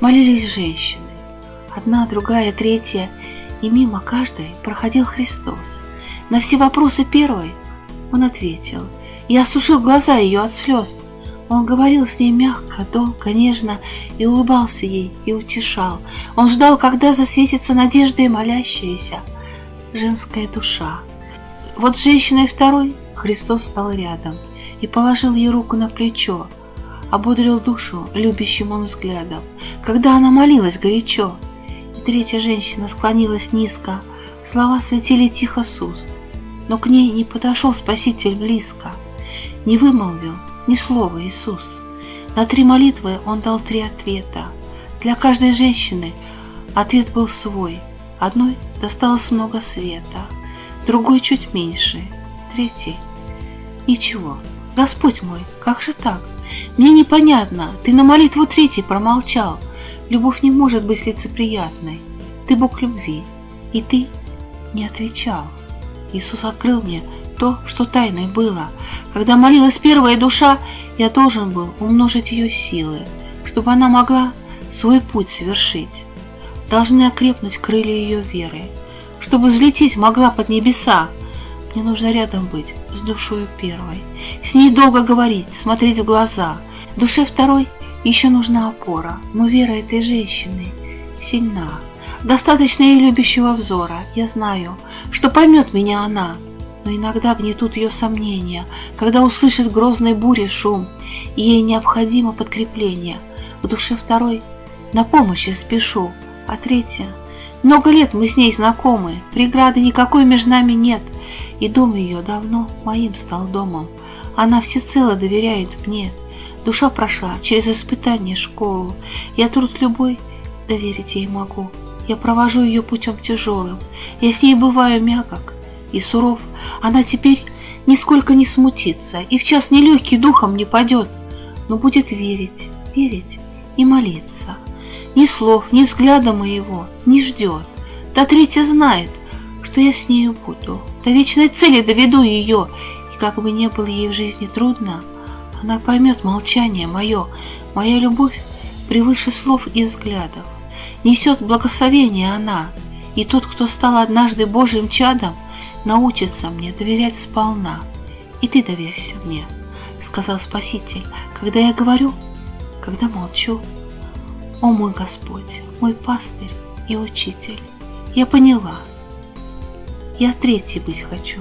молились женщины. Одна, другая, третья, и мимо каждой проходил Христос. На все вопросы первой он ответил. Я осушил глаза ее от слез. Он говорил с ней мягко, долго, нежно, и улыбался ей, и утешал. Он ждал, когда засветится надежда молящаяся женская душа. Вот с женщиной второй Христос стал рядом и положил ей руку на плечо, ободрил душу любящим он взглядом, когда она молилась горячо. И третья женщина склонилась низко, слова светили тихо с уст, но к ней не подошел Спаситель близко, не вымолвил ни слова Иисус. На три молитвы он дал три ответа. Для каждой женщины ответ был свой. Одной досталось много света, другой чуть меньше, третий — ничего. Господь мой, как же так? Мне непонятно, ты на молитву третий промолчал. Любовь не может быть лицеприятной. Ты Бог любви, и ты не отвечал. Иисус открыл мне то, что тайной было. Когда молилась первая душа, я должен был умножить ее силы, чтобы она могла свой путь совершить. Должны окрепнуть крылья ее веры, чтобы взлететь могла под небеса. Мне нужно рядом быть с душою первой, с ней долго говорить, смотреть в глаза. Душе второй еще нужна опора, но вера этой женщины сильна. Достаточно ей любящего взора. Я знаю, что поймет меня она, но иногда гнетут ее сомнения, когда услышит грозной бури шум, и ей необходимо подкрепление. В душе второй на помощь я спешу, а третья много лет мы с ней знакомы, преграды никакой между нами нет, и дом ее давно моим стал домом. Она всецело доверяет мне. Душа прошла через испытание школу. Я труд любой доверить ей могу. Я провожу ее путем тяжелым. Я с ней бываю мягок и суров. Она теперь нисколько не смутится и в час нелегкий духом не падет, но будет верить, верить и молиться. Ни слов, ни взгляда моего не ждет. Та третья знает, что я с нею буду. До вечной цели доведу ее, и как бы не было ей в жизни трудно, она поймет молчание мое, моя любовь превыше слов и взглядов. Несет благословение она, и тот, кто стал однажды Божьим чадом, научится мне доверять сполна. И ты доверься мне, сказал Спаситель, когда я говорю, когда молчу. О мой Господь, мой пастырь и учитель, я поняла, я третий быть хочу.